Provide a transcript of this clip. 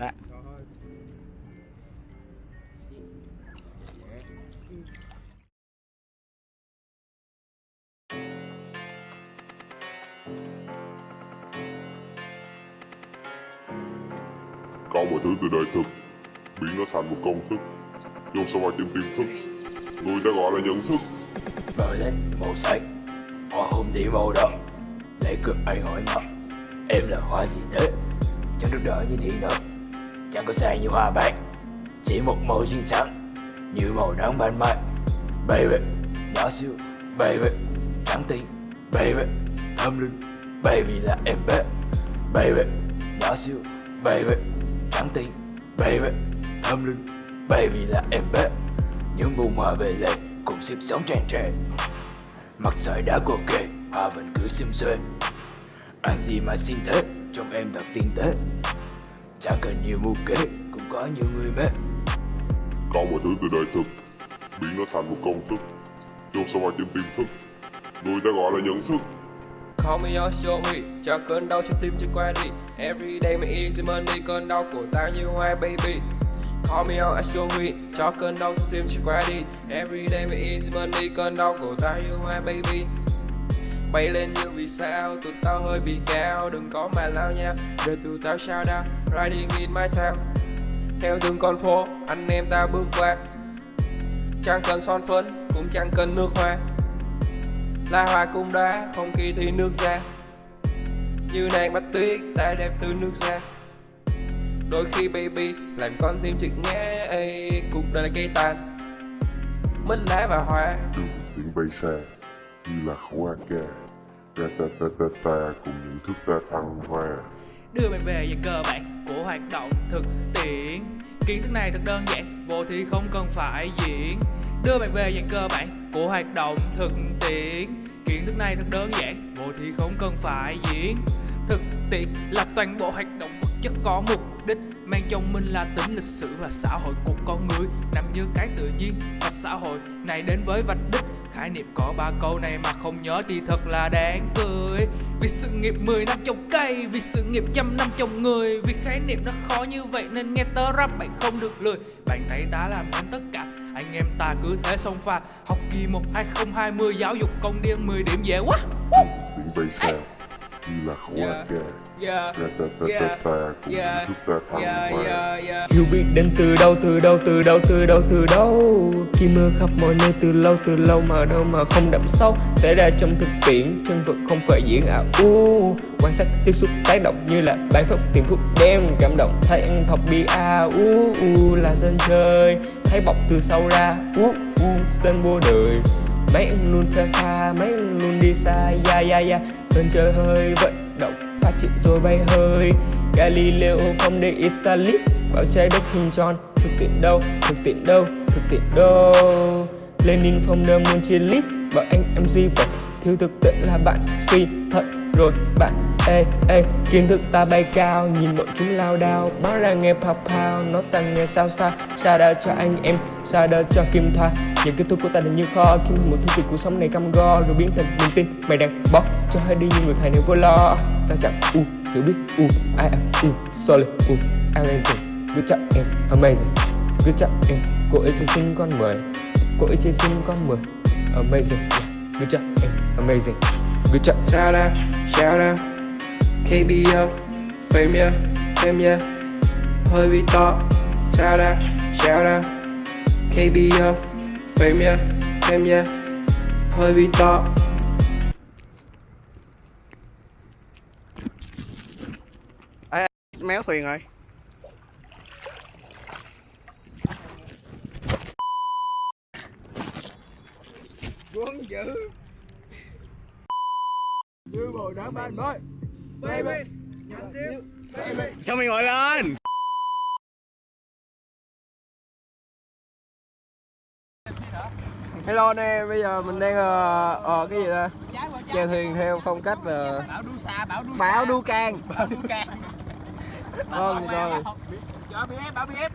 À. Có mọi thứ từ đời thực. Biến nó thành một công thức. Dùng sao ai tìm tiềm thức. Người ta gọi là nhận thức. Vợ lên màu xanh Hoa hôn đi màu đỏ Lễ cưới anh hỏi nó Em là hoa gì thế? Chẳng được đỡ như đi nữa Chẳng có sai như hoa bạc Chỉ một màu xinh xắn, Như màu nắng ban mai. Baby, Nhỏ xíu, Baby, Trắng tinh, Baby, Thơm linh. Baby là em bé, Baby, Nhỏ xíu, Baby, Trắng tinh, Baby, Thơm linh. Baby là em bé, Những bông hoa về lệ Cùng xếp sống tràn trề. Mặt sợi đã cô kề Hoa vẫn cứ xim xuê. Ăn gì mà xin thế trong em thật tinh tế. Chẳng cần nhiều mưu kế Cũng có nhiều người mê Có mọi thứ từ đời thực biến nó thành một công thức. Dùng sao ai tìm tiềm thức Người ta gọi là nhận thức. Call me or show me Cho cơn đau trong tim chưa qua đi. Everyday my easy money Cơn đau của ta như hoa baby. Call me or show me Cho cơn đau trong tim chưa qua đi. Everyday my easy money Cơn đau của ta như hoa baby Bay lên như vì sao? Tụi tao hơi bị cao Đừng có mà lao nha. Rồi tụi tao sao out Riding in my town. Theo từng con phố Anh em ta bước qua. Chẳng cần son phấn Cũng chẳng cần nước hoa. Là hoa cũng đá không kỳ thì nước ra Như nàng bắt tuyết ta đẹp từ nước ra Đôi khi baby làm con tim chực nghe ê, Cuộc đời là cây tàn. Mất lá và hoa. Đường tiếng bay xa như là khẩu AK Ta ta ta ta cùng những thức ta thăng hoa đưa bạn về về cơ bản của hoạt động thực tiễn. Kiến thức này thật đơn giản, vô thì không cần phải diễn. Đưa bạn về dạng cơ bản của hoạt động thực tiễn. Kiến thức này thật đơn giản, vô thì không cần phải diễn. Thực tiễn là toàn bộ hoạt động vật chất có mục đích mang trong mình là tính lịch sử và xã hội của con người. Nằm như cái tự nhiên và xã hội này đến với vạch đích khái niệm có ba câu này mà không nhớ thì thật là đáng cười. Vì sự nghiệp 10 năm trồng cây vì sự nghiệp trăm năm trồng người vì khái niệm nó khó như vậy nên nghe tớ rap bạn không được lười bạn thấy ta làm nên tất cả anh em ta cứ thế xông pha. Học kỳ 1 2020 giáo dục công điên 10 điểm dễ quá. Tiếng bay xa Như là khẩu Yeah. AK Yeah, Ta ta ta ta ta thức ta thăng yeah, yeah, yeah Hiểu biết đến từ đâu, từ đâu, từ đâu, từ đâu, từ đâu. Khi mưa khắp mọi nơi từ lâu, từ lâu mà đâu mà không đậm sâu. Xảy ra trong thực tiễn, chân vật không phải diễn ảo. U Quan sát, tiếp xúc, tác động như là bài phúc tiền phúc đem Cảm động, thấy ăn thọc bi a u u là dân chơi. Thấy bọc từ sau ra, u u dân vô đời. Mấy anh luôn pha pha, mấy anh luôn đi xa, ya ya ya. Sân chơi hơi vận động, phát triển rồi bay hơi. Galileo không để Italy Bảo trái đất hình tròn Thực tiện đâu, thực tiện đâu, thực tiện đâu? Lenin phong đơn muốn chia lít Bảo anh em duy vật. Thiếu thực tiện là bạn suy thật rồi bạn Ê ê. Kiến thức ta bay cao Nhìn bọn chúng lao đao. Báo ra nghe pao pao Nó tăng nghe sao sao Xa đau cho anh em Sao đau cho Kim Thoa Những kết thúc của ta là như kho Khi một thứ từ cuộc sống này cam go. Rồi biến thành niềm tin Mày đang bó cho hai đi như người thầy nếu vô lo. Ta chẳng u hiểu biết u I am u solid u amazing Good job em amazing Good job em Cô ấy chơi sinh con 10 Cô ấy chơi sinh con 10 Amazing. Good job em amazing Good job Shout out, shout out. KBO, fame yeah, fame yeah Hơi bị to. Shout out, shout out. KBO, fame yeah, fame yeah Hơi bị to. Méo thuyền rồi Quân dữ. Như bầu đá ban mới. Baby Nhỏ xíu Baby Sao mày ngồi lên? Hello anh em, bây giờ mình đang ờ ờ, cái gì ta? Chèo thuyền theo phong cách là Bảo đu xa, bảo đu Bảo đu can. Bảo đu can. Vâng rồi Bảo BF, bảo BF